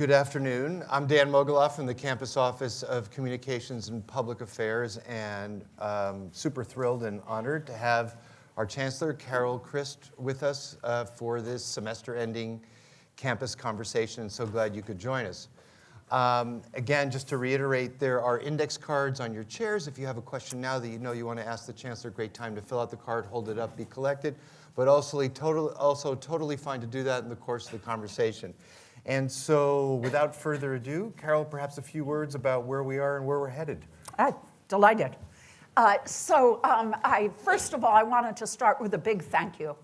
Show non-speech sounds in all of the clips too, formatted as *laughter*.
Good afternoon. I'm Dan Mogulof from the Campus Office of Communications and Public Affairs, and um, super thrilled and honored to have our Chancellor, Carol Christ, with us uh, for this semester-ending campus conversation, so glad you could join us. Um, again, just to reiterate, there are index cards on your chairs. If you have a question now that you know you want to ask the Chancellor, great time to fill out the card, hold it up, be collected, but also, also totally fine to do that in the course of the conversation. And so without further ado, Carol, perhaps a few words about where we are and where we're headed. Uh, delighted. Uh, so um, I, first of all, I wanted to start with a big thank you.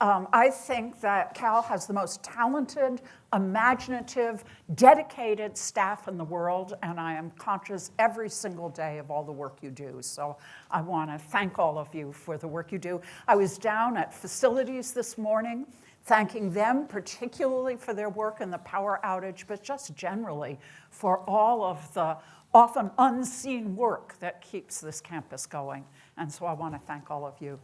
Um, I think that Cal has the most talented, imaginative, dedicated staff in the world, and I am conscious every single day of all the work you do. So I want to thank all of you for the work you do. I was down at facilities this morning thanking them particularly for their work in the power outage, but just generally for all of the often unseen work that keeps this campus going. And so I want to thank all of you.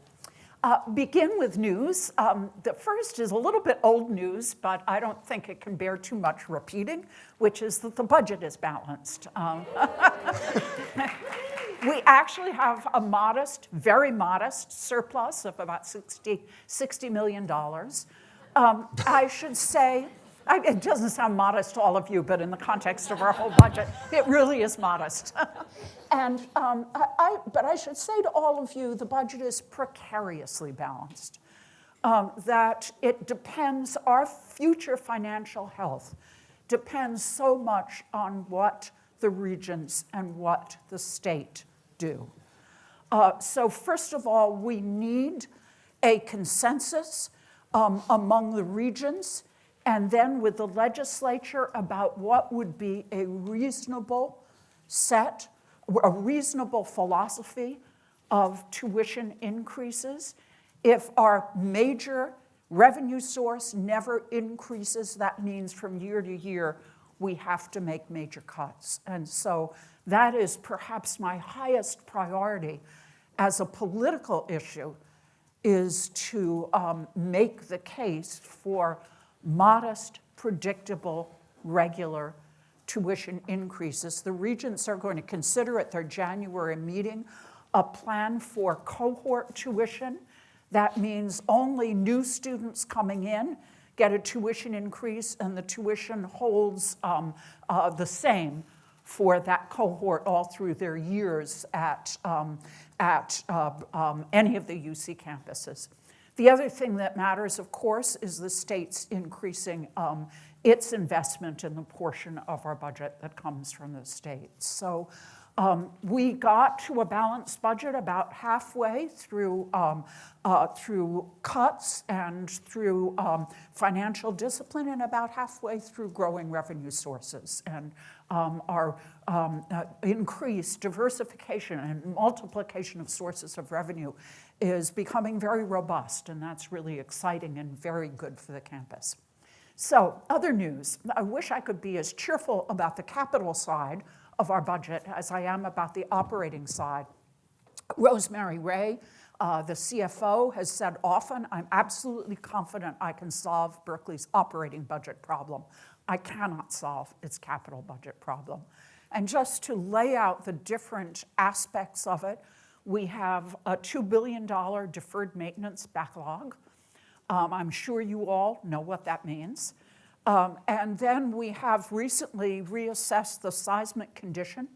Uh, begin with news. Um, the first is a little bit old news, but I don't think it can bear too much repeating, which is that the budget is balanced. Um, *laughs* we actually have a modest, very modest surplus of about 60, $60 million. Um, I should say, I, it doesn't sound modest to all of you, but in the context of our whole budget, it really is modest. *laughs* and, um, I, I, but I should say to all of you, the budget is precariously balanced. Um, that it depends, our future financial health depends so much on what the regents and what the state do. Uh, so first of all, we need a consensus um, among the regents, and then with the legislature about what would be a reasonable set, a reasonable philosophy of tuition increases. If our major revenue source never increases, that means from year to year, we have to make major cuts. And so that is perhaps my highest priority as a political issue is to um, make the case for modest, predictable, regular tuition increases. The regents are going to consider at their January meeting a plan for cohort tuition. That means only new students coming in get a tuition increase and the tuition holds um, uh, the same for that cohort all through their years at, um, at uh, um, any of the UC campuses. The other thing that matters, of course, is the state's increasing um, its investment in the portion of our budget that comes from the state. So um, we got to a balanced budget about halfway through, um, uh, through cuts and through um, financial discipline and about halfway through growing revenue sources. And um, our um, uh, increased diversification and multiplication of sources of revenue is becoming very robust, and that's really exciting and very good for the campus. So other news, I wish I could be as cheerful about the capital side of our budget as I am about the operating side. Rosemarie Rae, uh, the CFO, has said often, I'm absolutely confident I can solve Berkeley's operating budget problem. I cannot solve its capital budget problem. And just to lay out the different aspects of it, we have a $2 billion deferred maintenance backlog. Um, I'm sure you all know what that means. Um, and then we have recently reassessed the seismic condition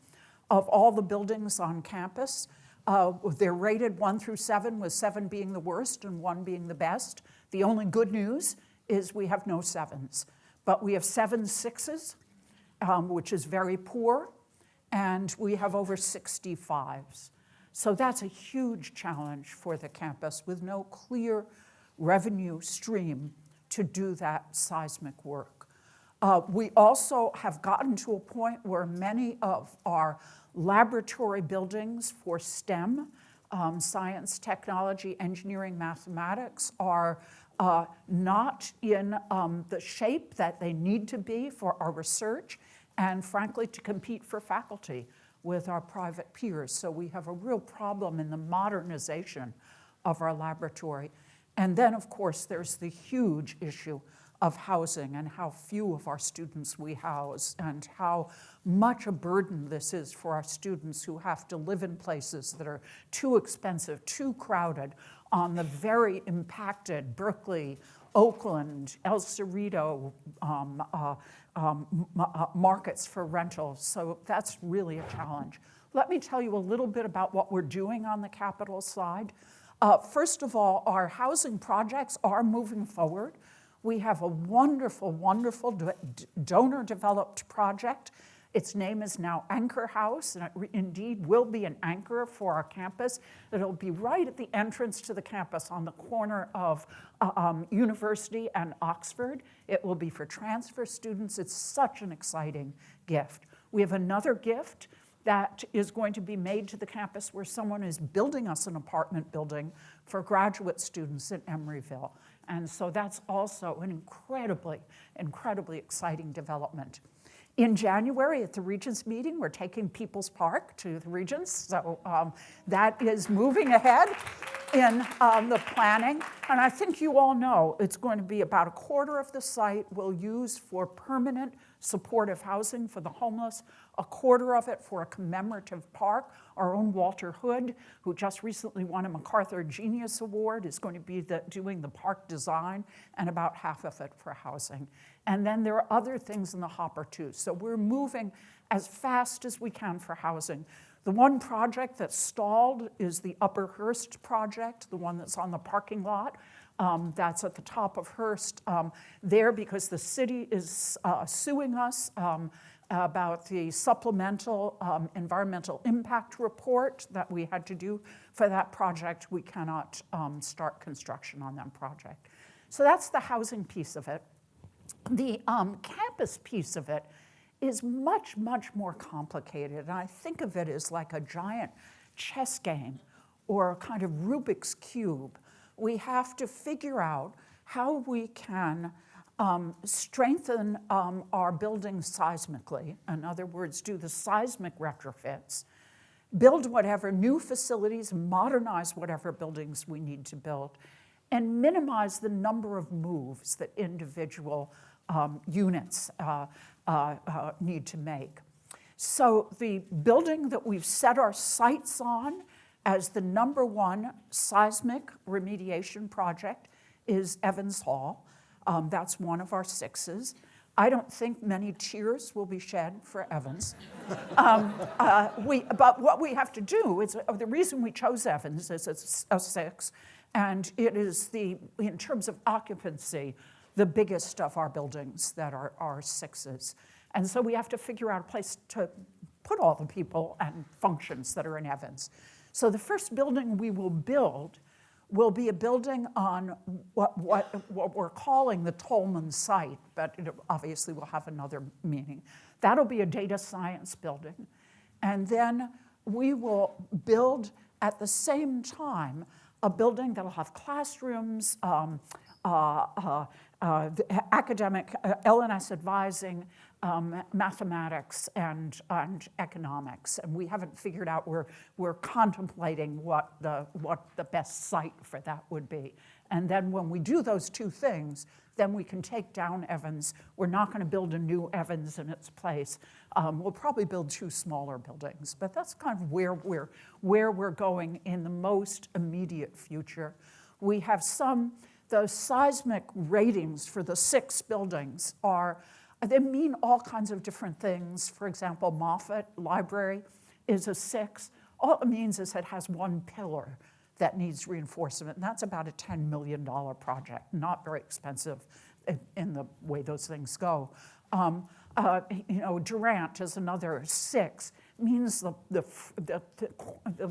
of all the buildings on campus. Uh, they're rated one through seven, with seven being the worst and one being the best. The only good news is we have no sevens, but we have seven sixes, um, which is very poor, and we have over 65s. So that's a huge challenge for the campus with no clear revenue stream to do that seismic work. Uh, we also have gotten to a point where many of our laboratory buildings for STEM, um, science, technology, engineering, mathematics, are uh, not in um, the shape that they need to be for our research and frankly to compete for faculty with our private peers. So we have a real problem in the modernization of our laboratory. And then, of course, there's the huge issue of housing and how few of our students we house and how much a burden this is for our students who have to live in places that are too expensive, too crowded on the very impacted Berkeley, Oakland, El Cerrito um, uh, um, uh, markets for rentals. So that's really a challenge. Let me tell you a little bit about what we're doing on the capital side. Uh, first of all, our housing projects are moving forward. We have a wonderful, wonderful donor developed project. Its name is now Anchor House, and it indeed will be an anchor for our campus. It'll be right at the entrance to the campus on the corner of uh, um, University and Oxford. It will be for transfer students. It's such an exciting gift. We have another gift that is going to be made to the campus where someone is building us an apartment building for graduate students at Emeryville. And so that's also an incredibly, incredibly exciting development. In January at the Regents meeting, we're taking People's Park to the Regents. So um, that is moving ahead in um, the planning. And I think you all know it's going to be about a quarter of the site we'll use for permanent supportive housing for the homeless, a quarter of it for a commemorative park. Our own Walter Hood, who just recently won a MacArthur Genius Award, is going to be the, doing the park design, and about half of it for housing. And then there are other things in the hopper too. So we're moving as fast as we can for housing. The one project that's stalled is the Upper Hearst project, the one that's on the parking lot. Um, that's at the top of Hearst um, there because the city is uh, suing us um, about the supplemental um, environmental impact report that we had to do for that project. We cannot um, start construction on that project. So that's the housing piece of it. The um, campus piece of it is much, much more complicated. And I think of it as like a giant chess game or a kind of Rubik's Cube. We have to figure out how we can um, strengthen um, our buildings seismically. In other words, do the seismic retrofits, build whatever new facilities, modernize whatever buildings we need to build, and minimize the number of moves that individual um, units uh, uh, uh, need to make. So the building that we've set our sights on as the number one seismic remediation project is Evans Hall. Um, that's one of our sixes. I don't think many tears will be shed for Evans. um, uh, we, but what we have to do is uh, the reason we chose Evans is it's a six, and it is the, in terms of occupancy, the biggest of our buildings that are, are sixes. And so we have to figure out a place to put all the people and functions that are in Evans. So the first building we will build will be a building on what, what, what we're calling the Tolman site, but it obviously will have another meaning. That'll be a data science building. And then we will build at the same time a building that'll have classrooms, um, uh, uh, uh, academic uh, L&S advising, um, mathematics, and, and economics. And we haven't figured out, we're, we're contemplating what the, what the best site for that would be. And then when we do those two things, then we can take down Evans. We're not going to build a new Evans in its place. Um, we'll probably build two smaller buildings, but that's kind of where we're, where we're going in the most immediate future. We have some the seismic ratings for the six buildings are, they mean all kinds of different things. For example, Moffitt Library is a six. All it means is it has one pillar that needs reinforcement, and that's about a $10 million project, not very expensive in, in the way those things go. Um, uh, you know, Durant is another six, means the, the, the, the,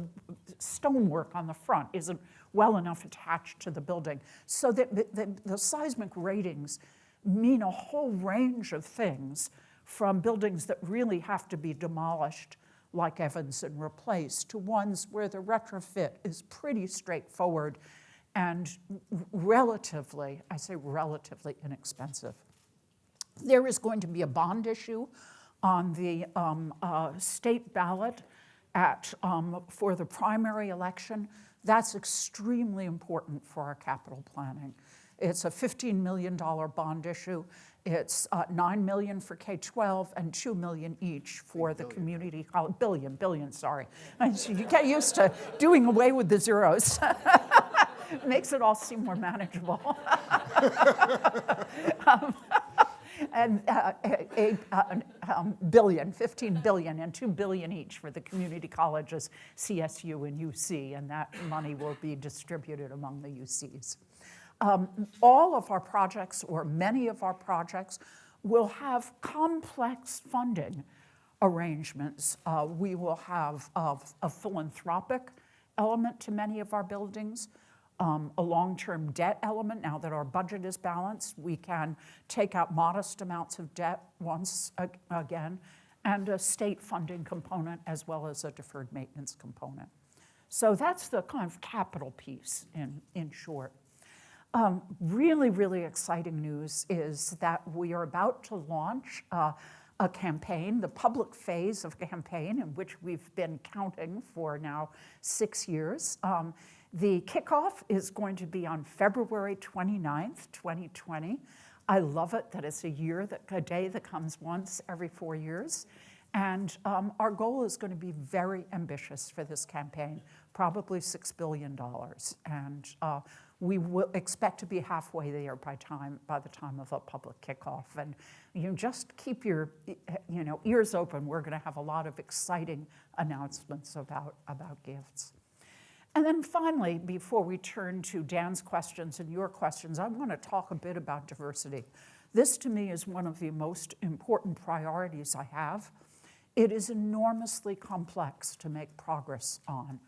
stonework on the front isn't well enough attached to the building. So that the, the, the seismic ratings mean a whole range of things from buildings that really have to be demolished like Evans and replaced to ones where the retrofit is pretty straightforward and relatively, I say relatively inexpensive. There is going to be a bond issue on the um, uh, state ballot at, um, for the primary election. That's extremely important for our capital planning. It's a $15 million bond issue. It's uh, 9 million for K-12 and 2 million each for the community, college. billion, billion, sorry. *laughs* You get used to doing away with the zeros. *laughs* Makes it all seem more manageable. *laughs* Um, and uh, a, a, um, billion, 15 billion, and 2 billion each for the community colleges, CSU and UC, and that money will be distributed among the UCs. Um, all of our projects, or many of our projects, will have complex funding arrangements. Uh, we will have a, a philanthropic element to many of our buildings um, a long-term debt element. Now that our budget is balanced, we can take out modest amounts of debt once ag- again, and a state funding component as well as a deferred maintenance component. So that's the kind of capital piece in, in short. Um, really, really exciting news is that we are about to launch uh, a campaign, the public phase of campaign, in which we've been counting for now six years. Um, the kickoff is going to be on February 29th, 2020. I love it that it's a year, that, a day that comes once every four years. And um, our goal is going to be very ambitious for this campaign, probably $6 billion. And uh, we will expect to be halfway there by, time, by the time of a public kickoff. And you just keep your you know, ears open. We're going to have a lot of exciting announcements about, about gifts. And then finally, before we turn to Dan's questions and your questions, I want to talk a bit about diversity. This to me is one of the most important priorities I have. It is enormously complex to make progress on.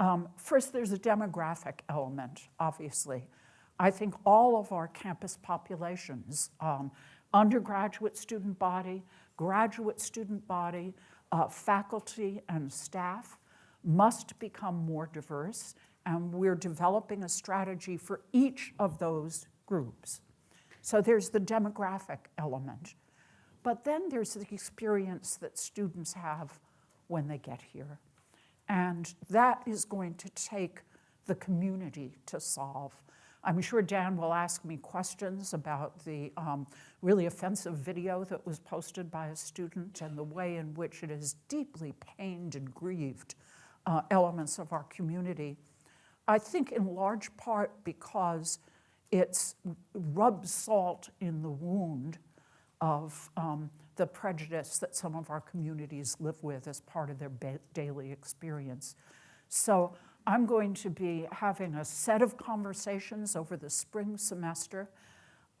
Um, first, there's a demographic element, obviously. I think all of our campus populations, um, undergraduate student body, graduate student body, uh, faculty and staff, must become more diverse, and we're developing a strategy for each of those groups. So there's the demographic element. But then there's the experience that students have when they get here. And that is going to take the community to solve. I'm sure Dan will ask me questions about the um, really offensive video that was posted by a student and the way in which it has deeply pained and grieved uh, elements of our community. I think in large part because it's rubs salt in the wound of um, the prejudice that some of our communities live with as part of their daily experience. So I'm going to be having a set of conversations over the spring semester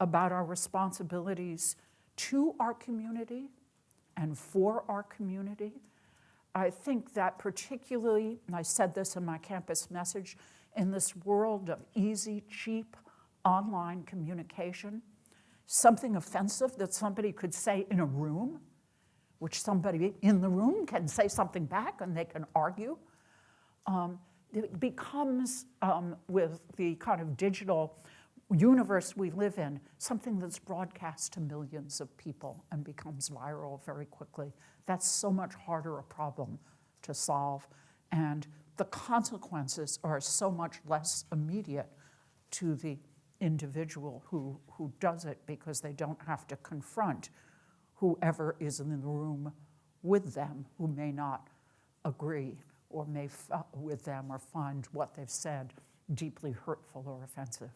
about our responsibilities to our community and for our community I think that particularly, and I said this in my campus message, in this world of easy, cheap online communication, something offensive that somebody could say in a room, which somebody in the room can say something back and they can argue, um, it becomes, um, with the kind of digital universe we live in, something that's broadcast to millions of people and becomes viral very quickly. That's so much harder a problem to solve. And the consequences are so much less immediate to the individual who, who does it because they don't have to confront whoever is in the room with them who may not agree or may f- with them or find what they've said deeply hurtful or offensive.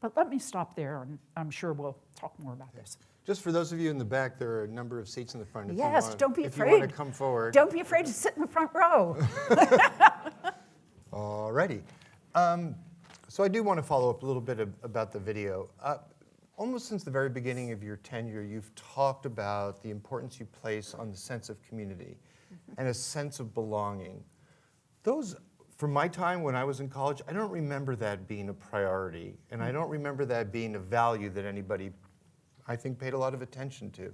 But let me stop there, and I'm sure we'll talk more about this. Just for those of you in the back, there are a number of seats in the front. If you Yes, wanna- don't be If you want afraid. to come forward. Don't be afraid to sit in the front row. *laughs* All righty. Um, so I do want to follow up a little bit ab- about the video. Uh, almost since the very beginning of your tenure, you've talked about the importance you place on the sense of community and a sense of belonging. Those, from my time when I was in college, I don't remember that being a priority, and I don't remember that being a value that anybody, I think, paid a lot of attention to.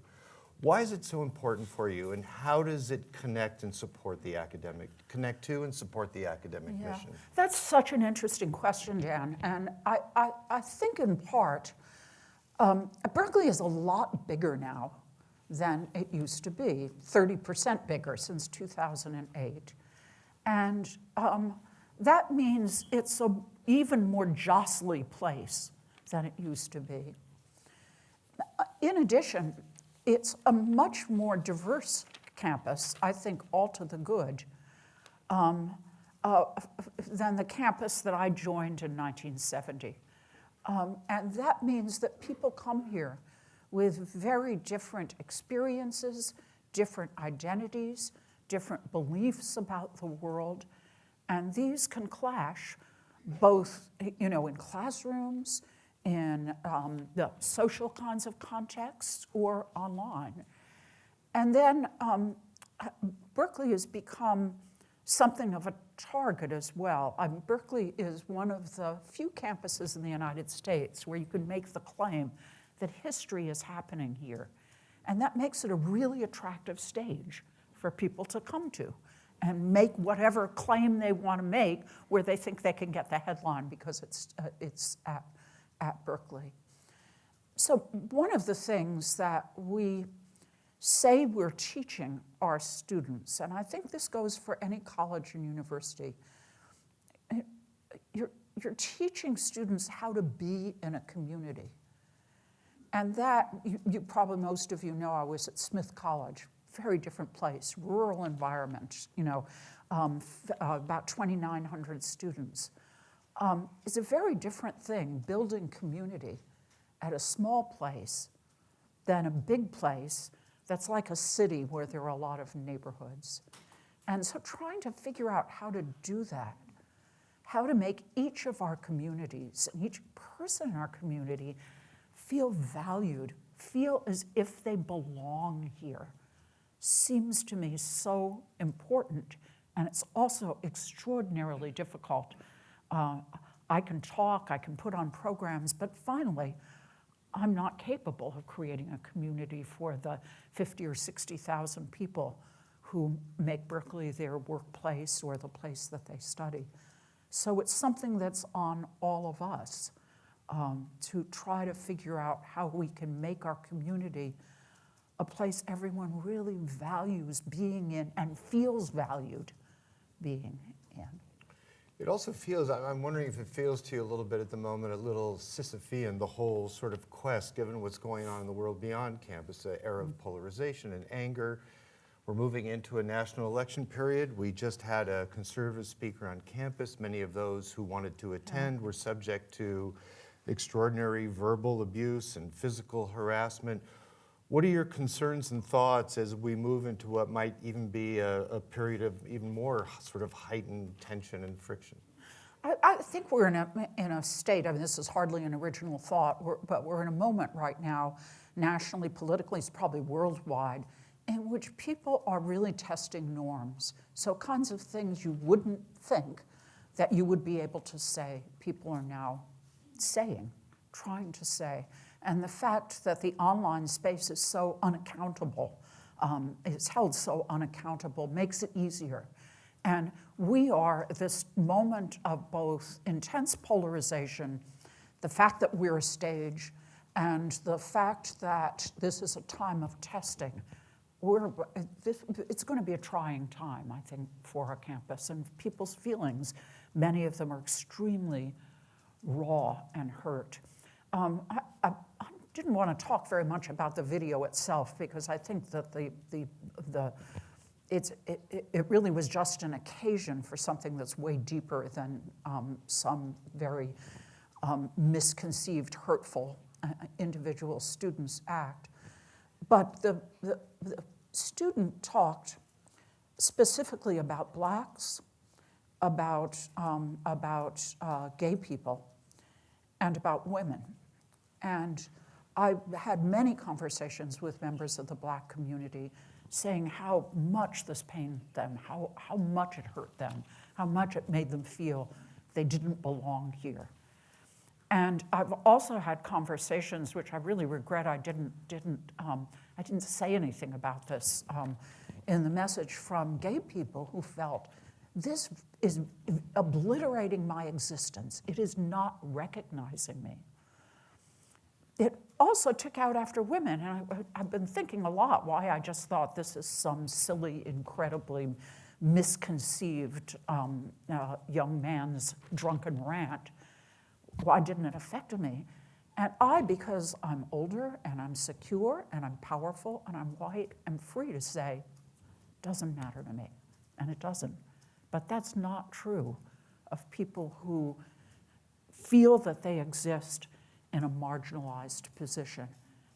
Why is it so important for you, and how does it connect and support the academic, connect to and support the academic Yeah, mission? that's such an interesting question, Dan. And I, I, I think in part, um, Berkeley is a lot bigger now than it used to be, 30% bigger since 2008. And um, that means it's an even more jostly place than it used to be. In addition, it's a much more diverse campus, I think all to the good, um, uh, than the campus that I joined in 1970. Um, and that means that people come here with very different experiences, different identities, different beliefs about the world, and these can clash both you know, in classrooms, in um, the social kinds of contexts, or online. And then um, Berkeley has become something of a target as well. Berkeley is one of the few campuses in the United States where you can make the claim that history is happening here. And that makes it a really attractive stage for people to come to and make whatever claim they want to make where they think they can get the headline because it's, uh, it's at, at Berkeley. So one of the things that we say we're teaching our students, and I think this goes for any college and university, you're, you're teaching students how to be in a community. And that, you, you, probably most of you know, I was at Smith College, very different place, rural environment, you know, um, uh, about 2,900 students. Um, it's a very different thing, building community at a small place than a big place that's like a city where there are a lot of neighborhoods. And so trying to figure out how to do that, how to make each of our communities and each person in our community feel valued, feel as if they belong here, seems to me so important. And it's also extraordinarily difficult. Uh, I can talk, I can put on programs, but finally, I'm not capable of creating a community for the 50 or 60,000 people who make Berkeley their workplace or the place that they study. So it's something that's on all of us um, to try to figure out how we can make our community a place everyone really values being in and feels valued being in. It also feels, I'm wondering if it feels to you a little bit at the moment, a little Sisyphean, the whole sort of quest, given what's going on in the world beyond campus, an era of mm-hmm. polarization and anger. We're moving into a national election period. We just had a conservative speaker on campus. Many of those who wanted to mm-hmm. attend were subject to extraordinary verbal abuse and physical harassment. What are your concerns and thoughts as we move into what might even be a, a period of even more sort of heightened tension and friction? I, I, think we're in a, in a state, I mean, this is hardly an original thought, we're, but we're in a moment right now, nationally, politically, it's probably worldwide, in which people are really testing norms. So kinds of things you wouldn't think that you would be able to say, people are now saying, trying to say. And the fact that the online space is so unaccountable, um, is held so unaccountable, makes it easier. And we are this moment of both intense polarization, the fact that we're a stage, and the fact that this is a time of testing. We're, this, it's going to be a trying time, I think, for our campus and people's feelings. Many of them are extremely raw and hurt. Um, I, I, didn't want to talk very much about the video itself because I think that the, the, the, it's, it, it really was just an occasion for something that's way deeper than um, some very um, misconceived, hurtful uh, individual student's act. But the, the, the student talked specifically about blacks, about, um, about uh, gay people, and about women. And I had many conversations with members of the black community saying how much this pained them, how, how much it hurt them, how much it made them feel they didn't belong here. And I've also had conversations, which I really regret I didn't, didn't, um, I didn't say anything about this um, in the message from gay people who felt this is obliterating my existence. It is not recognizing me. It also took out after women, and I, have been thinking a lot why I just thought this is some silly, incredibly misconceived um, uh, young man's drunken rant. Why didn't it affect me? And I, because I'm older and I'm secure and I'm powerful and I'm white, am free to say, doesn't matter to me. And it doesn't. But that's not true of people who feel that they exist in a marginalized position.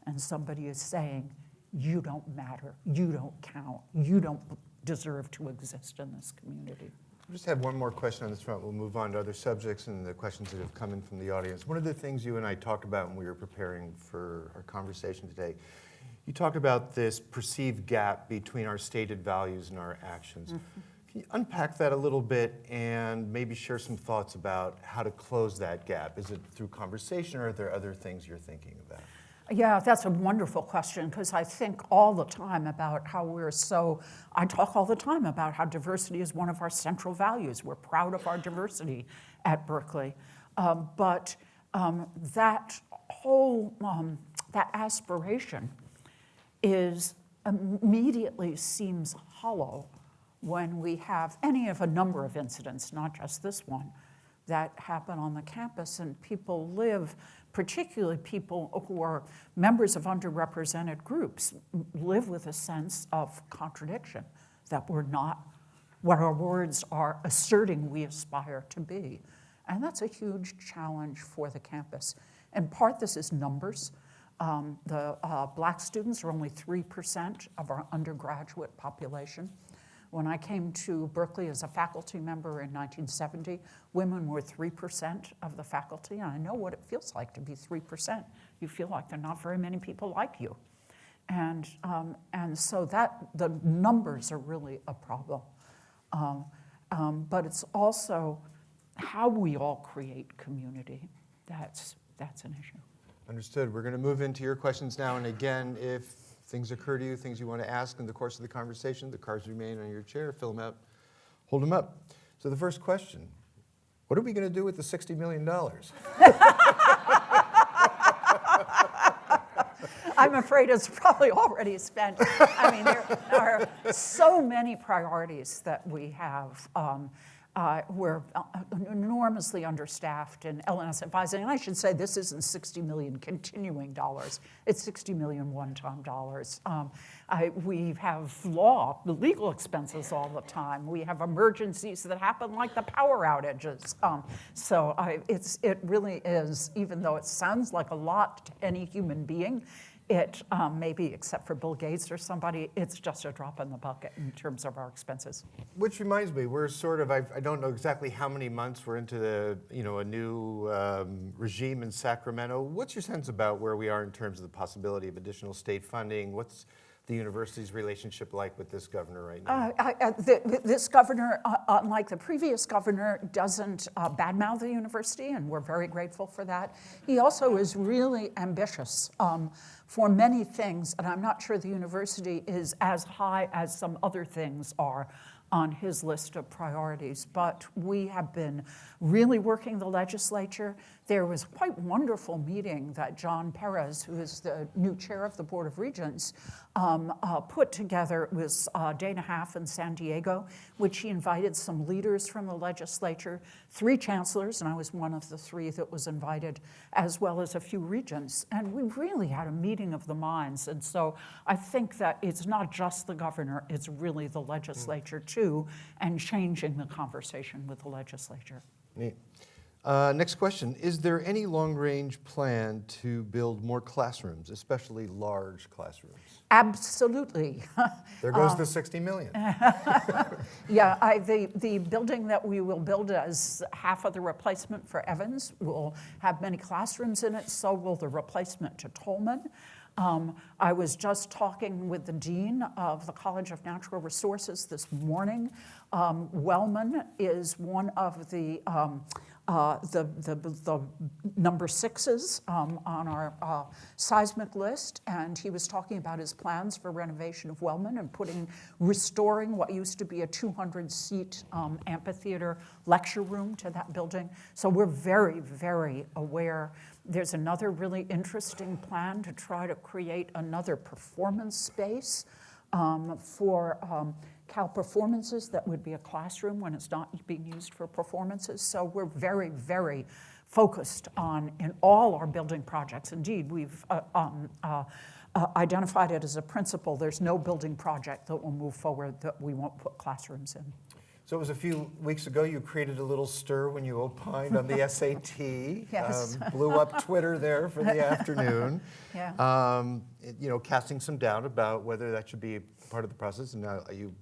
And somebody is saying, you don't matter, you don't count, you don't deserve to exist in this community. I just have one more question on this front. We'll move on to other subjects and the questions that have come in from the audience. One of the things you and I talked about when we were preparing for our conversation today, you talked about this perceived gap between our stated values and our actions. Mm-hmm. Can you unpack that a little bit and maybe share some thoughts about how to close that gap? Is it through conversation or are there other things you're thinking about? Yeah, that's a wonderful question because I think all the time about how we're so, I talk all the time about how diversity is one of our central values. We're proud of our diversity at Berkeley. Um, but um, that whole, um, that aspiration is immediately seems hollow when we have any of a number of incidents, not just this one, that happen on the campus and people live particularly people who are members of underrepresented groups, live with a sense of contradiction that we're not what our words are asserting we aspire to be. And that's a huge challenge for the campus. In part, this is numbers. Um, the uh, black students are only 3% of our undergraduate population. When I came to Berkeley as a faculty member in 1970, women were 3% of the faculty, and I know what it feels like to be 3%. You feel like there are not very many people like you. And, um, and so that, the numbers are really a problem. Um, um, but it's also how we all create community. That's, that's an issue. Understood. We're going to move into your questions now. And again, if things occur to you, things you want to ask in the course of the conversation, the cards remain on your chair. Fill them out, hold them up. So the first question, what are we going to do with the $60 million? *laughs* I'm afraid it's probably already spent. I mean, there are so many priorities that we have. Um, uh, we're uh, enormously understaffed in L&S advising. And I should say this isn't 60 million continuing dollars. It's 60 million one-time dollars. Um, I, we have law, the legal expenses all the time. We have emergencies that happen like the power outages. Um, so I, it's, it really is, even though it sounds like a lot to any human being, it um, maybe, except for Bill Gates or somebody, it's just a drop in the bucket in terms of our expenses. Which reminds me, we're sort of, I, I don't know exactly how many months we're into the, you know, a new um, regime in Sacramento. What's your sense about where we are in terms of the possibility of additional state funding? What's the university's relationship like with this governor right now? Uh, uh, the, this governor, uh, unlike the previous governor, doesn't uh, badmouth the university, and we're very grateful for that. He also is really ambitious um, for many things, and I'm not sure the university is as high as some other things are on his list of priorities. But we have been really working the legislature. There was quite wonderful meeting that John Perez, who is the new chair of the Board of Regents, um, uh, put together. It was a day and a half in San Diego, which he invited some leaders from the legislature, three chancellors, and I was one of the three that was invited, as well as a few regents. And we really had a meeting of the minds. And so I think that it's not just the governor, it's really the legislature too, and changing the conversation with the legislature. Neat. Uh, next question, is there any long-range plan to build more classrooms, especially large classrooms? Absolutely. *laughs* There goes the 60 million. *laughs* Yeah, I, the, the building that we will build as half of the replacement for Evans will have many classrooms in it, so will the replacement to Tolman. Um, I was just talking with the dean of the College of Natural Resources this morning. Um, Wellman is one of the um, uh, the, the, the, number sixes um, on our uh, seismic list, and he was talking about his plans for renovation of Wellman and putting, restoring what used to be a 200-seat um, amphitheater lecture room to that building. So we're very, very aware. There's another really interesting plan to try to create another performance space um, for um, Cal performances that would be a classroom when it's not being used for performances. So we're very, very focused on in all our building projects. Indeed, we've uh, um, uh, uh, identified it as a principle. There's no building project that will move forward that we won't put classrooms in. So it was a few weeks ago, you created a little stir when you opined on the *laughs* SAT. Yes. Um, Blew up Twitter there for the *laughs* afternoon. Yeah. Um, You know, casting some doubt about whether that should be part of the process, and now you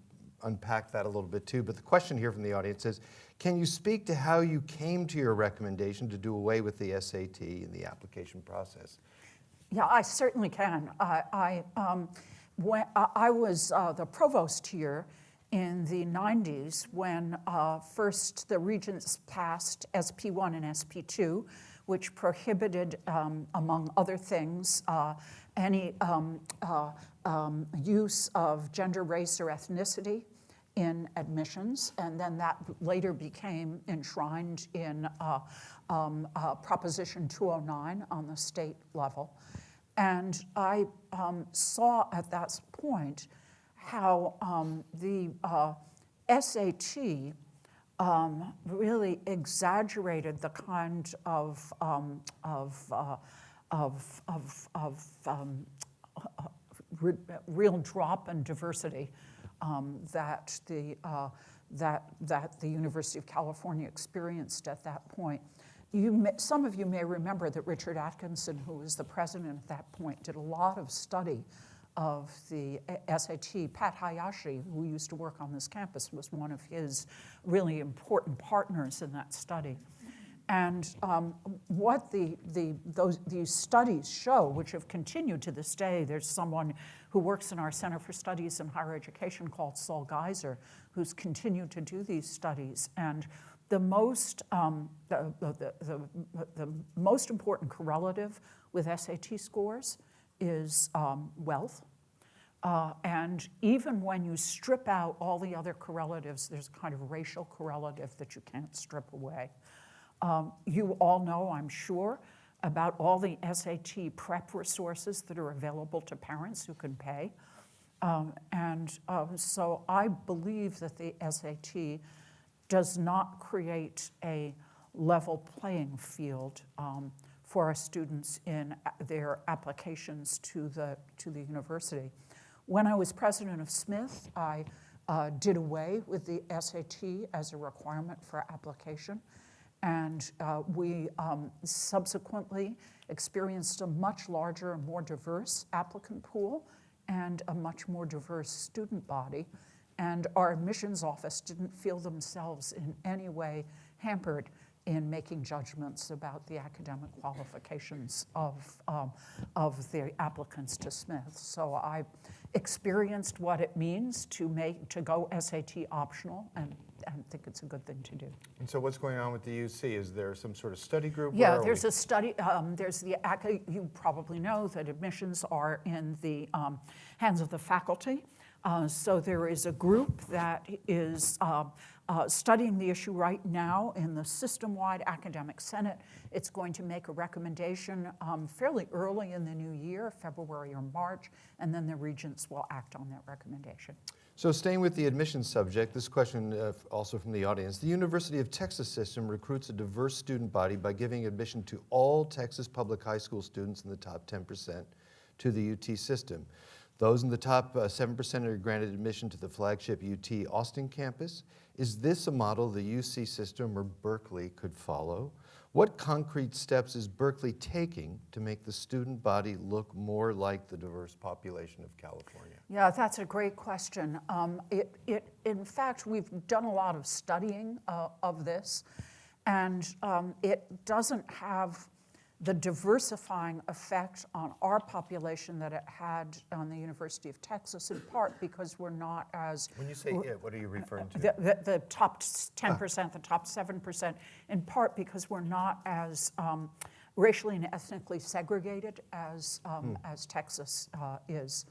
unpacked that a little bit too. But the question here from the audience is, can you speak to how you came to your recommendation to do away with the SAT in the application process? Yeah, I certainly can. I, I, um, when, I I was uh, the provost here in the 90s when uh, first the regents passed SP1 and SP2, which prohibited, um, among other things, uh, any um, uh, um, use of gender, race, or ethnicity in admissions, and then that later became enshrined in uh, um, uh, Proposition 209 on the state level. And I um, saw at that point how um, the uh, SAT um, really exaggerated the kind of, um, of, uh, of, of, of um, re- real drop in diversity um, that, the, uh, that, that the University of California experienced at that point. You may, some of you may remember that Richard Atkinson, who was the president at that point, did a lot of study of the SAT. Pat Hayashi, who used to work on this campus, was one of his really important partners in that study. And um, what the, the, those, these studies show, which have continued to this day, there's someone who works in our Center for Studies in Higher Education called Saul Geiser, who's continued to do these studies. And the most, um, the, the, the, the, most important correlative with SAT scores is um, wealth. Uh, and even when you strip out all the other correlatives, there's a kind of racial correlative that you can't strip away. Um, you all know, I'm sure, about all the SAT prep resources that are available to parents who can pay. Um, and uh, so I believe that the SAT does not create a level playing field um, for our students in their applications to the, to the university. When I was president of Smith, I uh, did away with the SAT as a requirement for application. And uh, we um, subsequently experienced a much larger and more diverse applicant pool and a much more diverse student body. And our admissions office didn't feel themselves in any way hampered in making judgments about the academic qualifications of, um, of the applicants to Smith. So I experienced what it means to make to go SAT optional and, and think it's a good thing to do. And so what's going on with the UC? Is there some sort of study group? Yeah, there's we? a study, um, there's the, you probably know that admissions are in the um, hands of the faculty. Uh, So there is a group that is uh, uh, studying the issue right now in the system-wide academic senate. It's going to make a recommendation um, fairly early in the new year, February or March, and then the regents will act on that recommendation. So staying with the admissions subject, this question uh, also from the audience. The University of Texas system recruits a diverse student body by giving admission to all Texas public high school students in the top 10% to the UT system. Those in the top uh, 7% are granted admission to the flagship UT Austin campus. Is this a model the UC system or Berkeley could follow? What concrete steps is Berkeley taking to make the student body look more like the diverse population of California? Yeah, that's a great question. Um, it, it, in fact, we've done a lot of studying uh, of this, and um, it doesn't have the diversifying effect on our population that it had on the University of Texas, in part because we're not as When you say it, what are you referring to? the, the, the top 10%, the top 7%, in part because we're not as um, racially and ethnically segregated as, um, as Texas uh, is.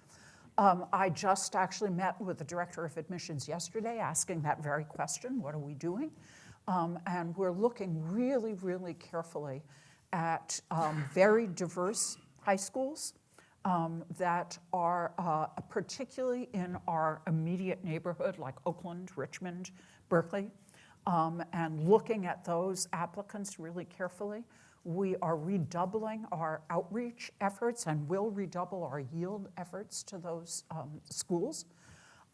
Um, I just actually met with the director of admissions yesterday asking that very question what are we doing? Um, and we're looking really, really carefully at um, very diverse high schools um, that are uh, particularly in our immediate neighborhood, like Oakland, Richmond, Berkeley, um, and looking at those applicants really carefully. We are redoubling our outreach efforts and will redouble our yield efforts to those um, schools.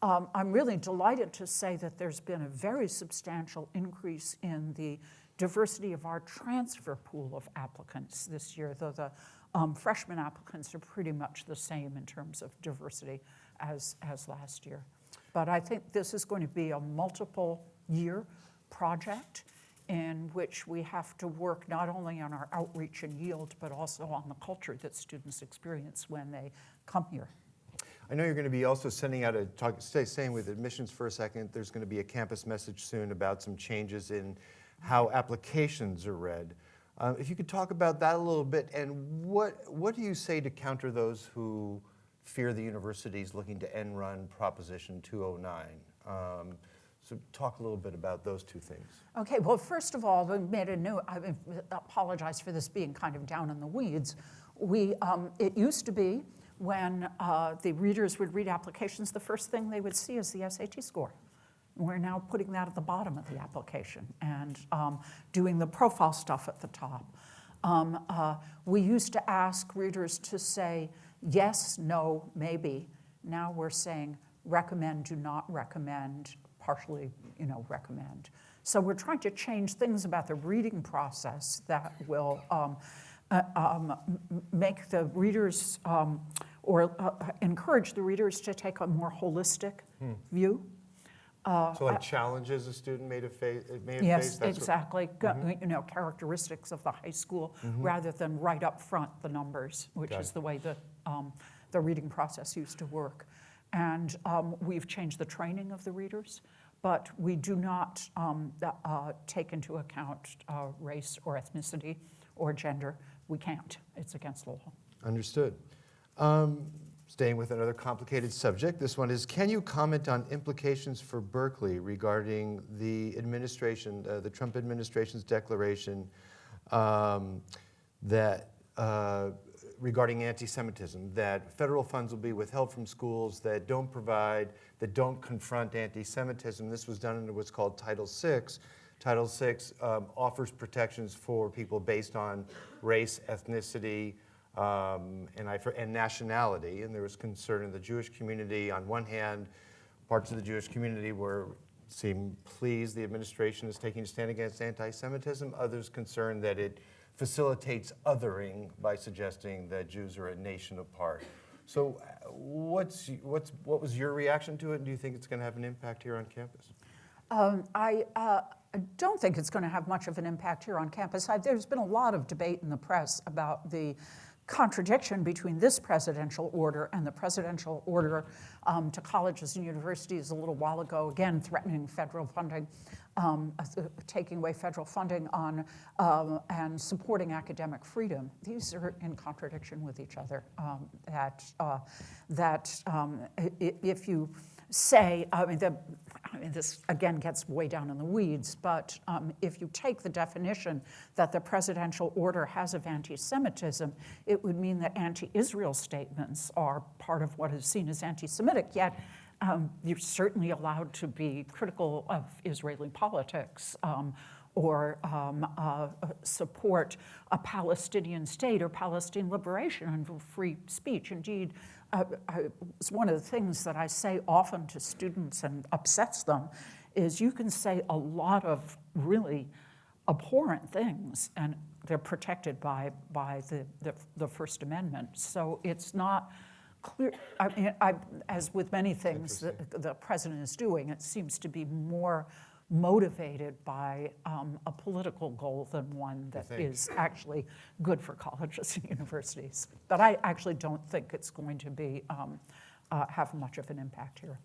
Um, I'm really delighted to say that there's been a very substantial increase in the diversity of our transfer pool of applicants this year, though the um, freshman applicants are pretty much the same in terms of diversity as, as last year. But I think this is going to be a multiple year project in which we have to work not only on our outreach and yield, but also on the culture that students experience when they come here. I know you're going to be also sending out a talk, stay staying with admissions for a second. There's going to be a campus message soon about some changes in how applications are read. Uh, if you could talk about that a little bit, and what what do you say to counter those who fear the universities looking to end run Proposition 209? Um, so talk a little bit about those two things. Okay, well, first of all, we made a new, I apologize for this being kind of down in the weeds. We, um, it used to be when uh, the readers would read applications, the first thing they would see is the SAT score. We're now putting that at the bottom of the application and um, doing the profile stuff at the top. Um, uh, we used to ask readers to say yes, no, maybe. Now we're saying recommend, do not recommend, partially, you know, recommend. So we're trying to change things about the reading process that will um, uh, um, make the readers um, or uh, encourage the readers to take a more holistic hmm. view. Uh, so like challenges a student may have, fa- may have yes, faced? Yes, exactly. What, mm-hmm. You know, characteristics of the high school mm-hmm. rather than right up front the numbers, which Got is the way the, um, the reading process used to work. And um, we've changed the training of the readers, but we do not um, uh, take into account uh, race or ethnicity or gender. We can't. It's against the law. Understood. Staying with another complicated subject, this one is, can you comment on implications for Berkeley regarding the administration, uh, the Trump administration's declaration um, that uh, regarding anti-Semitism, that federal funds will be withheld from schools that don't provide, that don't confront anti-Semitism. This was done under what's called Title VI. Title VI um, offers protections for people based on race, ethnicity, um, and, I, and nationality. And there was concern in the Jewish community. On one hand, parts of the Jewish community were seem pleased the administration is taking a stand against anti-Semitism. Others concerned that it facilitates othering by suggesting that Jews are a nation apart. So uh, what's, what's, what was your reaction to it, and do you think it's going to have an impact here on campus? Um, I, uh, I, don't think it's going to have much of an impact here on campus. I, there's been a lot of debate in the press about the contradiction between this presidential order and the presidential order um, to colleges and universities a little while ago, again threatening federal funding um, uh, taking away federal funding on um, and supporting academic freedom. These are in contradiction with each other. Um, that uh, that um, if you say, I mean, the, I mean, this again gets way down in the weeds, but um, if you take the definition that the presidential order has of anti Semitism, it would mean that anti Israel statements are part of what is seen as anti Semitic. Yet, um, you're certainly allowed to be critical of Israeli politics um, or um, uh, support a Palestinian state or Palestinian liberation and free speech. Indeed, uh, I, it's one of the things that I say often to students and upsets them is you can say a lot of really abhorrent things and they're protected by, by the, the, the First Amendment. So it's not, clear, I mean, I, as with many things that the president is doing, it seems to be more motivated by um, a political goal than one that is actually good for colleges and *laughs* universities. But I actually don't think it's going to be um, uh, have much of an impact here.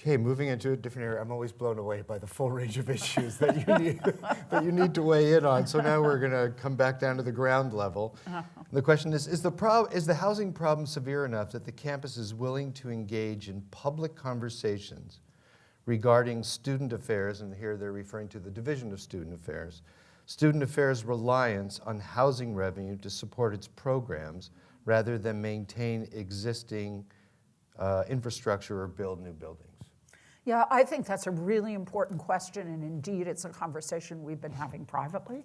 Okay, moving into a different area. I'm always blown away by the full range of issues that you need *laughs* that you need to weigh in on. So now we're going to come back down to the ground level. Uh-huh. The question is: Is the prob- is the housing problem severe enough that the campus is willing to engage in public conversations regarding student affairs? And here they're referring to the Division of Student Affairs. Student affairs reliance on housing revenue to support its programs rather than maintain existing uh, infrastructure or build new buildings. Yeah, I think that's a really important question, and indeed, it's a conversation we've been having privately.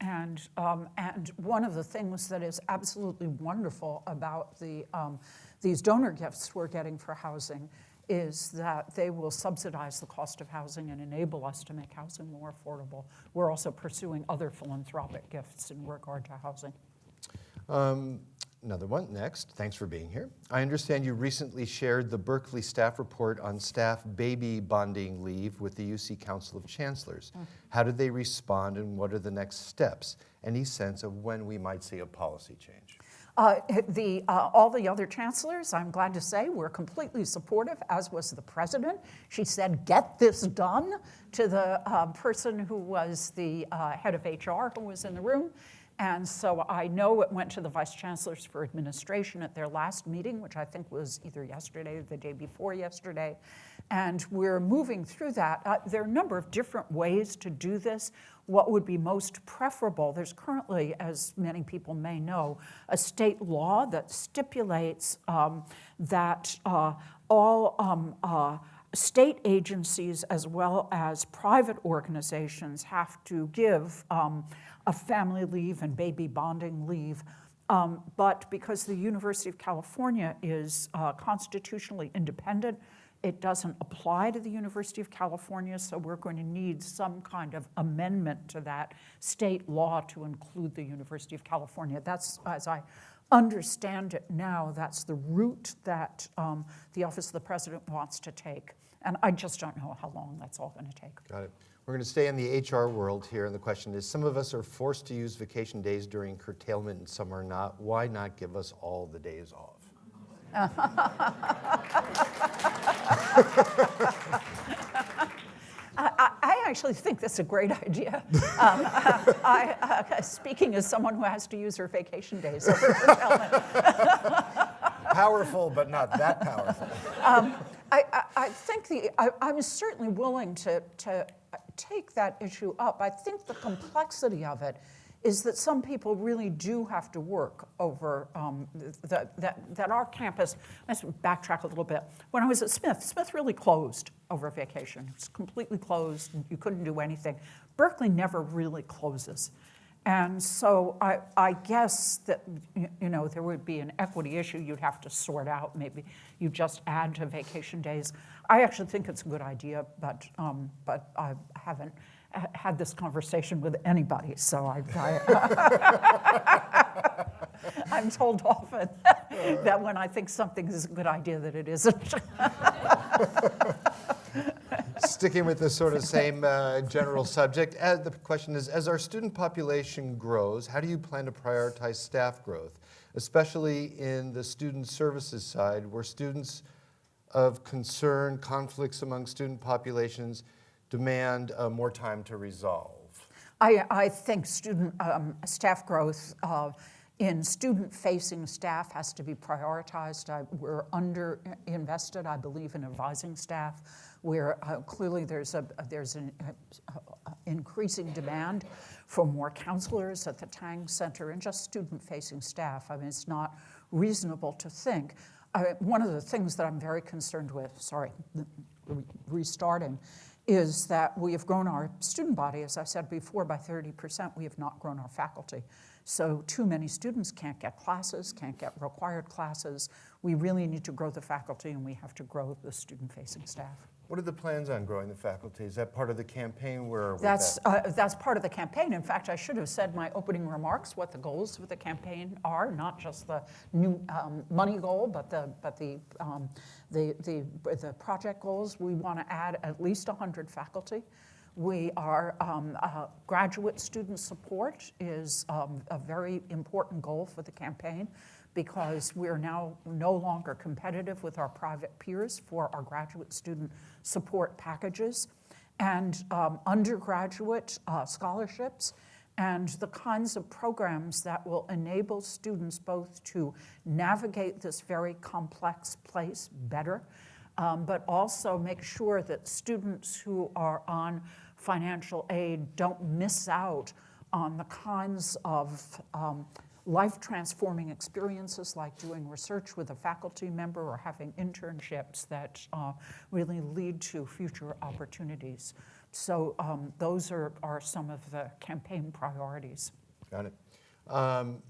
And, um, and one of the things that is absolutely wonderful about the, um, these donor gifts we're getting for housing is that they will subsidize the cost of housing and enable us to make housing more affordable. We're also pursuing other philanthropic gifts in regard to housing. Um, Another one, next. Thanks for being here. I understand you recently shared the Berkeley staff report on staff baby bonding leave with the UC Council of Chancellors. How did they respond and what are the next steps? Any sense of when we might see a policy change? Uh, the, uh, all the other chancellors, I'm glad to say, were completely supportive, as was the president. She said, get this done to the uh, person who was the uh, head of HR who was in the room. And so I know it went to the vice chancellors for administration at their last meeting, which I think was either yesterday or the day before yesterday. And we're moving through that. Uh, there are a number of different ways to do this. What would be most preferable? There's currently, as many people may know, a state law that stipulates um, that uh, all um, uh, state agencies as well as private organizations have to give um, a family leave and baby bonding leave. Um, but because the University of California is uh, constitutionally independent, it doesn't apply to the University of California, so we're going to need some kind of amendment to that state law to include the University of California. That's, as I understand it now, that's the route that um, the Office of the President wants to take. And I just don't know how long that's all going to take. Got it. We're going to stay in the HR world here, and the question is, some of us are forced to use vacation days during curtailment and some are not. Why not give us all the days off? *laughs* I, I actually think that's a great idea. Um, uh, *laughs* I, uh, speaking as someone who has to use her vacation days over curtailment, *laughs* Powerful, but not that powerful. I, I, I think the, I, I'm certainly willing to, to take that issue up. I think the complexity of it is that some people really do have to work over um, the, that, that our campus, let's backtrack a little bit. When I was at Smith, Smith really closed over vacation. It was completely closed, you couldn't do anything. Berkeley never really closes. And so I, I guess that, you know, there would be an equity issue you'd have to sort out. Maybe you just add to vacation days. I actually think it's a good idea, but, um, but I haven't had this conversation with anybody, so I, I, *laughs* I'm told often *laughs* that when I think something is a good idea, that it isn't. *laughs* Sticking with this sort of same uh, general subject, uh, the question is, as our student population grows, how do you plan to prioritize staff growth, especially in the student services side, where students of concern, conflicts among student populations demand uh, more time to resolve? I, I think student um, staff growth uh, in student-facing staff has to be prioritized. I, we're under invested, I believe, in advising staff, where uh, clearly there's a there's an uh, uh, increasing demand for more counselors at the Tang Center and just student-facing staff. I mean, it's not reasonable to think. I, one of the things that I'm very concerned with, sorry, re- restarting, is that we have grown our student body, as I said before, by 30%. We have not grown our faculty. So too many students can't get classes, can't get required classes. We really need to grow the faculty and we have to grow the student-facing staff. What are the plans on growing the faculty? Is that part of the campaign? Where That's, at? uh, that's part of the campaign. In fact, I should have said my opening remarks what the goals of the campaign are, not just the new um, money goal, but the, but the, um, the, the, the project goals. We want to add at least 100 faculty. We are, um, uh, graduate student support is um, a very important goal for the campaign because we are now no longer competitive with our private peers for our graduate student support packages and um, undergraduate uh, scholarships and the kinds of programs that will enable students both to navigate this very complex place better, um, but also make sure that students who are on financial aid don't miss out on the kinds of um, life transforming experiences like doing research with a faculty member or having internships that uh, really lead to future opportunities. So um, those are, are some of the campaign priorities. Got it. Um,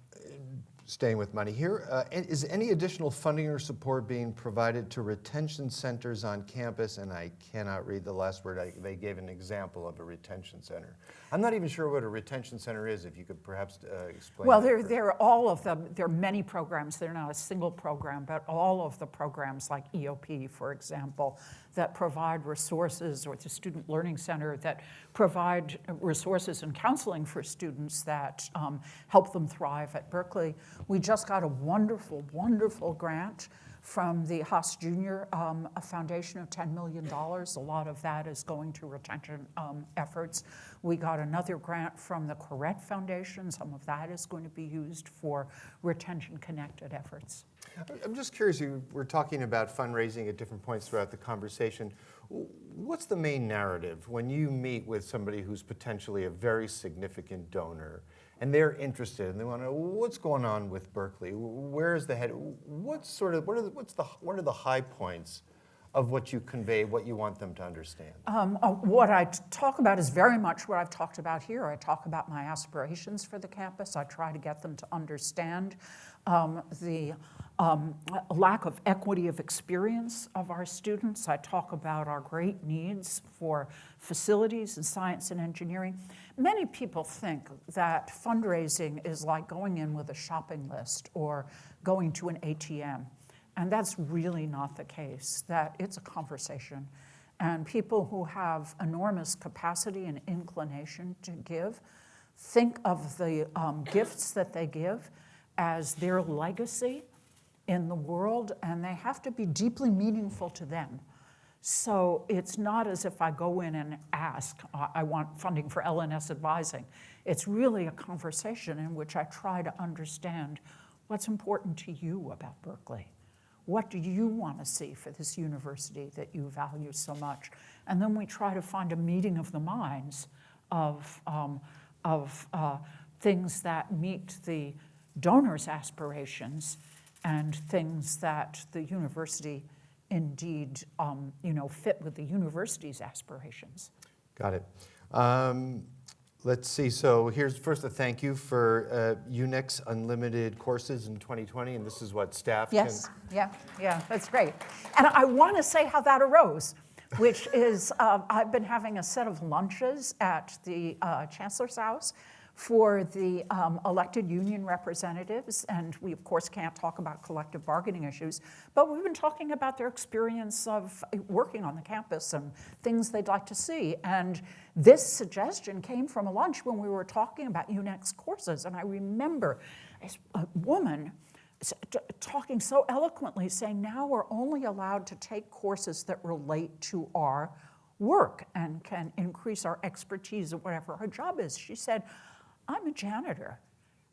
Staying with money here, uh, is any additional funding or support being provided to retention centers on campus? And I cannot read the last word. I- They gave an example of a retention center. I'm not even sure what a retention center is, if you could perhaps uh, explain. Well, there, there are all of them, there are many programs, they're not a single program, but all of the programs like EOP, for example, that provide resources, or the Student Learning Center that provide resources and counseling for students that um, help them thrive at Berkeley. We just got a wonderful, wonderful grant from the Haas Junior um, a foundation of $10 million. A lot of that is going to retention um, efforts. We got another grant from the Koret Foundation. Some of that is going to be used for retention-connected efforts. I'm just curious, you were talking about fundraising at different points throughout the conversation. What's the main narrative when you meet with somebody who's potentially a very significant donor and they're interested and they want to know what's going on with Berkeley? Where is the head? What's sort of what are the, what's the what are the high points of what you convey, what you want them to understand? Um, uh, what I talk about is very much what I've talked about here. I talk about my aspirations for the campus. I try to get them to understand um, the um, lack of equity of experience of our students. I talk about our great needs for facilities in science and engineering. Many people think that fundraising is like going in with a shopping list or going to an ATM. And that's really not the case, that it's a conversation. And people who have enormous capacity and inclination to give think of the um, gifts that they give as their legacy in the world, and they have to be deeply meaningful to them. So it's not as if I go in and ask, I want funding for L&S advising. It's really a conversation in which I try to understand what's important to you about Berkeley. What do you want to see for this university that you value so much? And then we try to find a meeting of the minds of, um, of uh, things that meet the donor's aspirations and things that the university indeed um, you know, fit with the university's aspirations. Got it. Um, let's see. So here's first a thank you for uh, UNEX Unlimited courses in 2020, and this is what staff Yes, can. yeah, yeah, that's great. And I want to say how that arose, which is uh, I've been having a set of lunches at the uh, Chancellor's House for the um, elected union representatives, and we of course can't talk about collective bargaining issues, but we've been talking about their experience of working on the campus and things they'd like to see. And this suggestion came from a lunch when we were talking about UNEX courses, and I remember a woman talking so eloquently, saying now we're only allowed to take courses that relate to our work and can increase our expertise at whatever our job is. She said, I'm a janitor.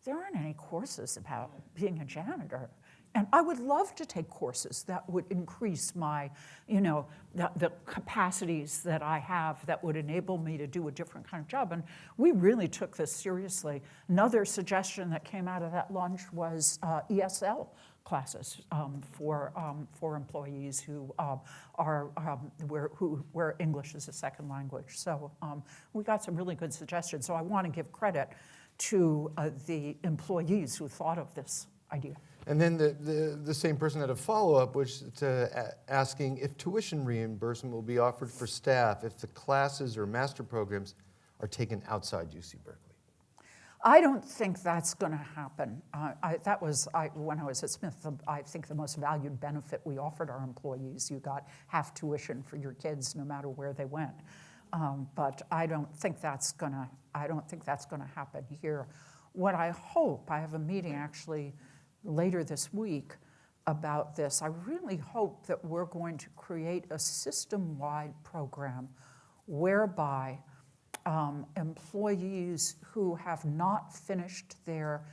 There aren't any courses about being a janitor. And I would love to take courses that would increase my, you know, the, the capacities that I have that would enable me to do a different kind of job. And we really took this seriously. Another suggestion that came out of that lunch was uh, ESL classes um, for, um, for employees who um, are um, where, who, where English is a second language. So um, we got some really good suggestions. So I want to give credit to uh, the employees who thought of this idea. And then the, the, the same person had a follow-up, which to asking if tuition reimbursement will be offered for staff if the classes or master programs are taken outside UC Berkeley. I don't think that's going to happen. Uh, I, that was I, when I was at Smith. The, I think the most valued benefit we offered our employees. You got half tuition for your kids, no matter where they went. Um, but I don't think that's going to. I don't think that's going to happen here. What I hope, I have a meeting actually later this week about this. I really hope that we're going to create a system-wide program whereby um, employees who have not finished their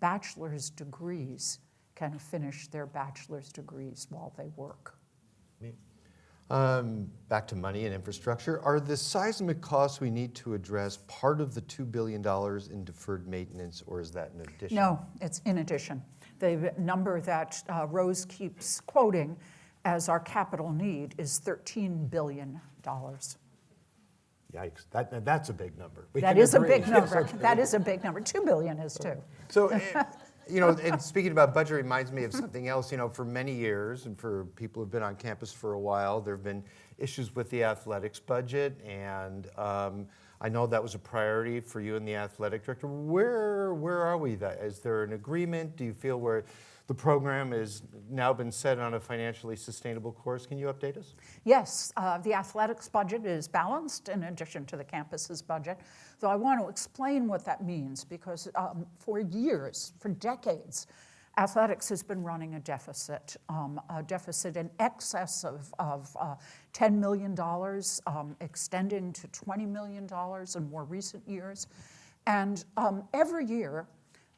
bachelor's degrees can finish their bachelor's degrees while they work. Um, back to money and infrastructure. Are the seismic costs we need to address part of the $2 billion in deferred maintenance, or is that in addition? No, it's in addition. The number that uh, Rose keeps quoting as our capital need is $13 billion. Yikes, that, that's a big number. We That can is a big *laughs* number. That is a big number. 2 billion is too. So, eh, you know, and speaking about budget reminds me of something else. You know, for many years, and for people who've been on campus for a while, there have been issues with the athletics budget, and um, I know that was a priority for you and the athletic director. Where where are we? That is there an agreement? Do you feel where the program has now been set on a financially sustainable course? Can you update us? Yes, uh, the athletics budget is balanced in addition to the campus's budget. Though I want to explain what that means because um, for years, for decades, athletics has been running a deficit, um, a deficit in excess of, of uh, $10 million, um, extending to $20 million in more recent years. And um, every year,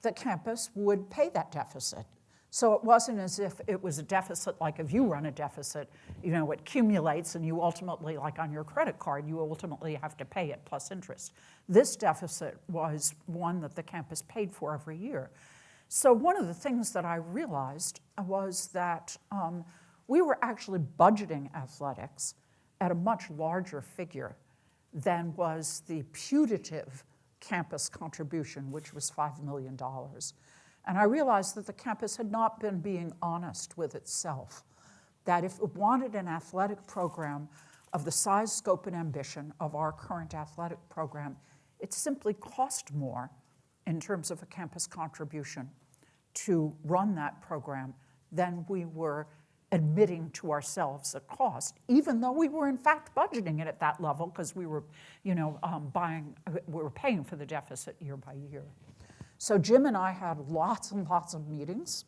the campus would pay that deficit. So it wasn't as if it was a deficit like if you run a deficit, you know, it accumulates and you ultimately, like on your credit card, you ultimately have to pay it plus interest. This deficit was one that the campus paid for every year. So one of the things that I realized was that um, we were actually budgeting athletics at a much larger figure than was the putative campus contribution, which was $5 million. And I realized that the campus had not been being honest with itself, that if it wanted an athletic program of the size, scope, and ambition of our current athletic program, it simply cost more in terms of a campus contribution to run that program than we were admitting to ourselves a cost, even though we were in fact budgeting it at that level because we were, you know, um, buying, we were paying for the deficit year by year. So Jim and I had lots and lots of meetings,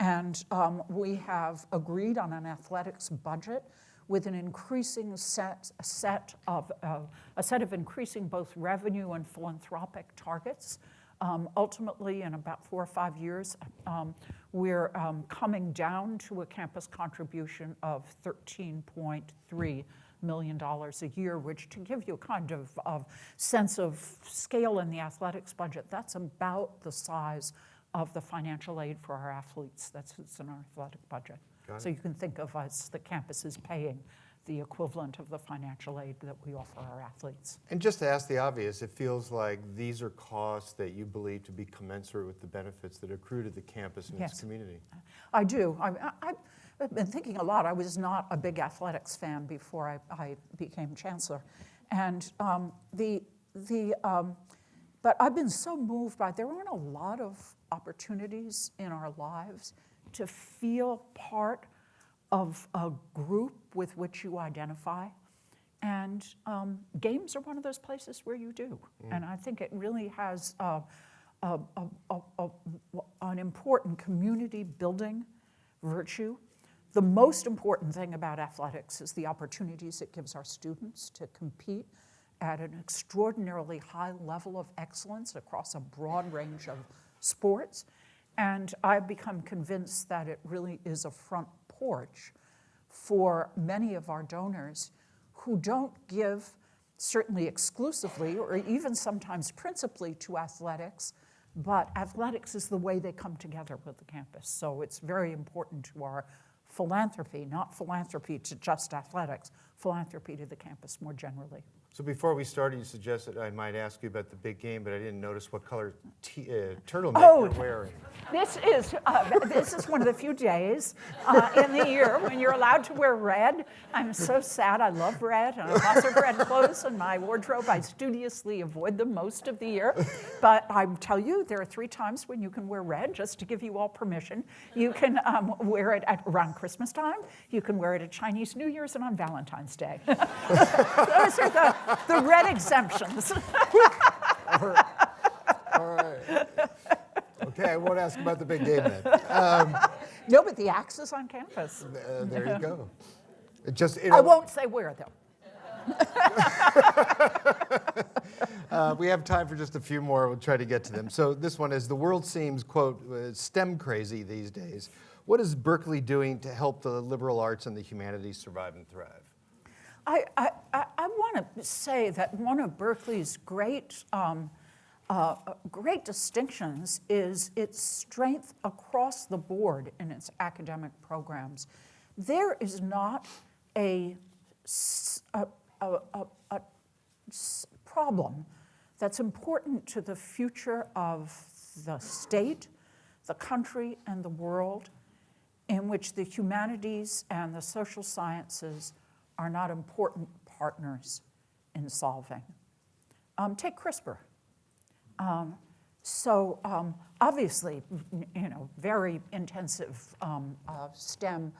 and um, we have agreed on an athletics budget with an increasing set, set of uh, a set of increasing both revenue and philanthropic targets. Um, ultimately, in about four or five years, um, we're um, coming down to a campus contribution of 13.3 million dollars a year, which to give you a kind of, of sense of scale in the athletics budget, that's about the size of the financial aid for our athletes. That's what's in our athletic budget. So you can think of us, the campus is paying the equivalent of the financial aid that we offer our athletes. And just to ask the obvious, it feels like these are costs that you believe to be commensurate with the benefits that accrue to the campus and its Yes. community. I do. I, I, I've been thinking a lot. I was not a big athletics fan before I, I became chancellor, and um, the the. Um, but I've been so moved by there aren't a lot of opportunities in our lives to feel part of a group with which you identify. And um, games are one of those places where you do. And I think it really has uh, a, a, a, a, an important community building virtue. The most important thing about athletics is the opportunities it gives our students to compete at an extraordinarily high level of excellence across a broad range of sports. And I've become convinced that it really is a front porch for many of our donors who don't give, certainly exclusively or even sometimes principally to athletics, but athletics is the way they come together with the campus. So it's very important to our philanthropy, not philanthropy to just athletics, philanthropy to the campus more generally. So before we started, you suggested I might ask you about the big game, but I didn't notice what color t- uh, turtleneck Oh, you're wearing. This is, uh, this is one of the few days uh, in the year when you're allowed to wear red. I'm so sad. I love red. and I have lots of red clothes in my wardrobe. I studiously avoid them most of the year. But I tell you, there are three times when you can wear red, just to give you all permission. You can um, wear it at, around Christmas time. You can wear it at Chinese New Year's and on Valentine's Day. *laughs* Those are the, the red exemptions. All right. Okay, I won't ask about the big game then. no, but the axe is on campus. Uh, there you go. It just, you I won't say where, though. *laughs* uh, we have time for just a few more. We'll try to get to them. So this one is, the world seems, quote, uh, STEM crazy these days. what is Berkeley doing to help the liberal arts and the humanities survive and thrive? I, I, I, want to say that one of Berkeley's great, um, uh, great distinctions is its strength across the board in its academic programs. There is not a problem that's important to the future of the state, the country, and the world in which the humanities and the social sciences are not important partners in solving. Um, take CRISPR. Um, so um, obviously, you know, very intensive um, uh, STEM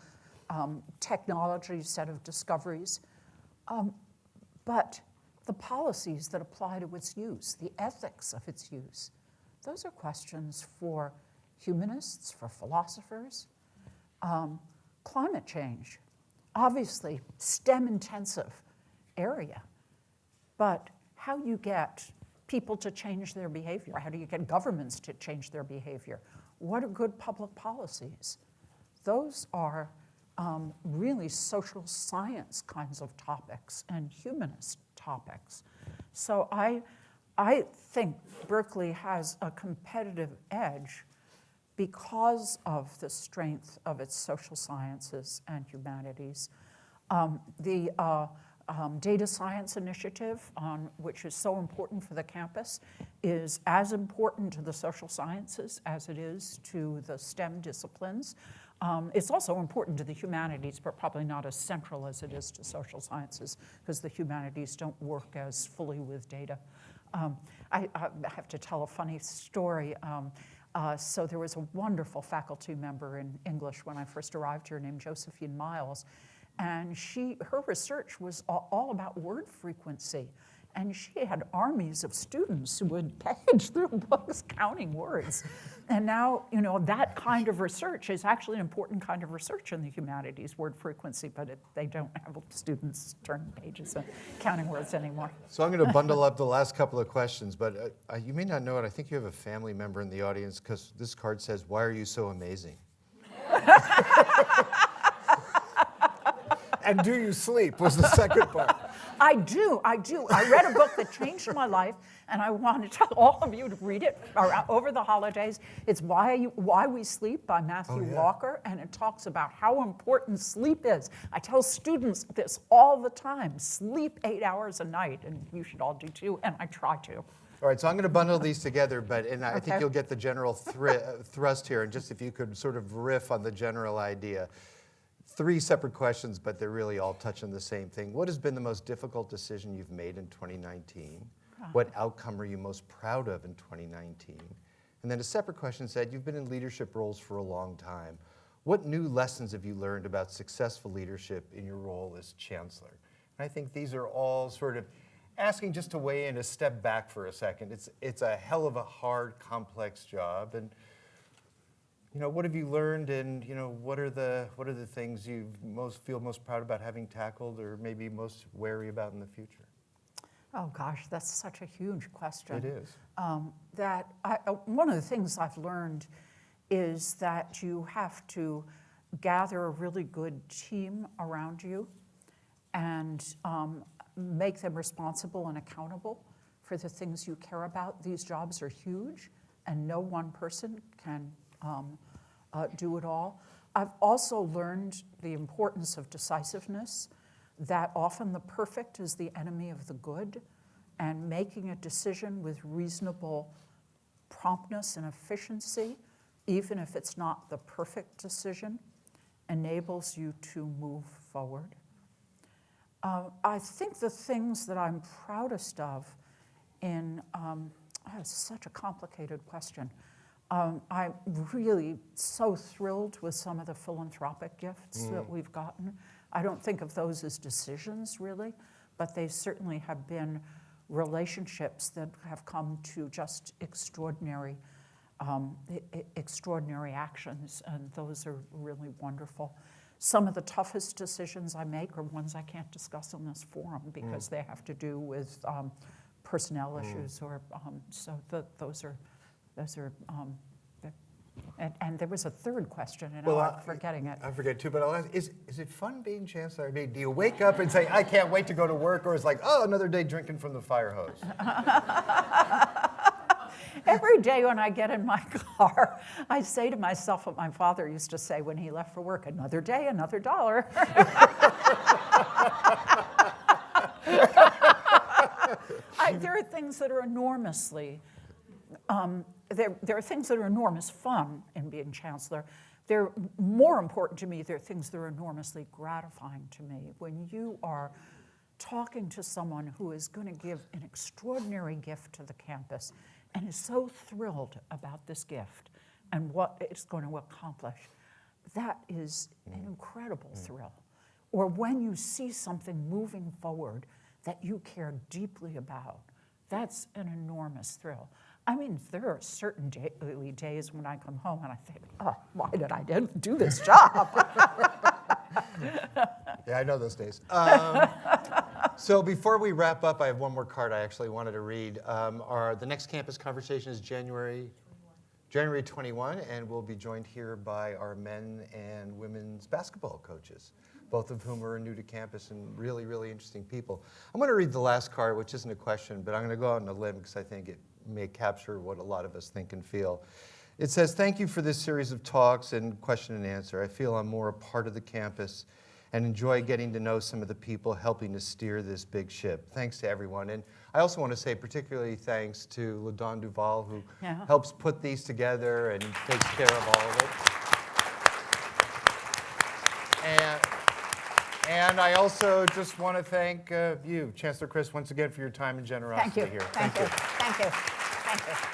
um, technology set of discoveries, um, but the policies that apply to its use, the ethics of its use, those are questions for humanists, for philosophers. Climate change, obviously STEM intensive area, but how you get people to change their behavior, how do you get governments to change their behavior? What are good public policies? Those are um, really social science kinds of topics and humanist topics. So I, I think Berkeley has a competitive edge because of the strength of its social sciences and humanities. Um, the uh, um, data science initiative, on, which is so important for the campus, is as important to the social sciences as it is to the STEM disciplines. Um, it's also important to the humanities, but probably not as central as it is to social sciences, because the humanities don't work as fully with data. Um, I, I have to tell a funny story. Um, uh, so there was a wonderful faculty member in English when I first arrived here named Josephine Miles, and she, her research was all, all about word frequency. And she had armies of students who would page through *laughs* books counting words. And now, you know, that kind of research is actually an important kind of research in the humanities, word frequency, but it, they don't have students turning pages and counting words anymore. So I'm going *laughs* to bundle up the last couple of questions, but uh, uh, you may not know it. I think you have a family member in the audience because this card says, Why are you so amazing? *laughs* And do you sleep was the second part. I do, I do. I read a book that changed my life, and I want to tell all of you to read it over the holidays. It's Why, You, Why We Sleep by Matthew Oh, yeah. Walker, and it talks about how important sleep is. I tell students this all the time sleep eight hours a night, and you should all do too, and I try to. All right, so I'm going to bundle these together, but and I think you'll get the general thri- thrust here. And just if you could sort of riff on the general idea. Three separate questions, but they're really all touching the same thing. What has been the most difficult decision you've made in 2019? What outcome are you most proud of in 2019? And then a separate question said, You've been in leadership roles for a long time. What new lessons have you learned about successful leadership in your role as chancellor? And I think these are all sort of asking just to weigh in, a step back for a second. It's, it's a hell of a hard, complex job. And you know, what have you learned, and you know, what are the what are the things you most feel most proud about having tackled, or maybe most wary about in the future? Oh gosh, that's such a huge question. It is. um, that I, uh, one of the things I've learned is that you have to gather a really good team around you and um, make them responsible and accountable for the things you care about. These jobs are huge, and no one person can um, uh, do it all. I've also learned the importance of decisiveness, that often the perfect is the enemy of the good, and making a decision with reasonable promptness and efficiency, even if it's not the perfect decision, enables you to move forward. Uh, I think the things that I'm proudest of in, um, oh, such a complicated question. Um, I'm really so thrilled with some of the philanthropic gifts that we've gotten. I don't think of those as decisions really, but they certainly have been relationships that have come to just extraordinary, um, extraordinary actions, and those are really wonderful. Some of the toughest decisions I make are ones I can't discuss in this forum because they have to do with um, personnel issues or um, so. The, those are those are um, And, and there was a third question, and Well, I'm forgetting it. I forget too, but I'll ask, is, is it fun being chancellor? I mean, do you wake up and say, I can't wait to go to work, or is it like, oh, another day drinking from the fire hose? *laughs* Every day when I get in my *laughs* car, I say to myself what my father used to say when he left for work another day, another dollar. *laughs* I, there are things that are enormously, um, there, there are things that are enormous fun in being chancellor. They're more important to me, there are things that are enormously gratifying to me. When you are talking to someone who is going to give an extraordinary gift to the campus and is so thrilled about this gift and what it's going to accomplish, that is an mm. incredible mm. thrill. Or when you see something moving forward that you care deeply about, that's an enormous thrill. I mean, there are certain daily days when I come home and I think, oh, why did I do this job? *laughs* Yeah, I know those days. Um, *laughs* So before we wrap up, I have one more card I actually wanted to read. Um, Our, the next campus conversation is January, January 21, and we'll be joined here by our men and women's basketball coaches, both of whom are new to campus and really, really interesting people. I'm going to read the last card, which isn't a question, but I'm going to go out on a limb because I think it may capture what a lot of us think and feel. It says, Thank you for this series of talks and question and answer. I feel I'm more a part of the campus and enjoy getting to know some of the people helping to steer this big ship. Thanks to everyone. And I also want to say particularly thanks to LaDon Duval, who Yeah. helps put these together and takes care of all of it. And, and I also just want to thank uh, you, Chancellor Christ, once again for your time and generosity Thank you, here. thank you, thank you, thank you. Ryan.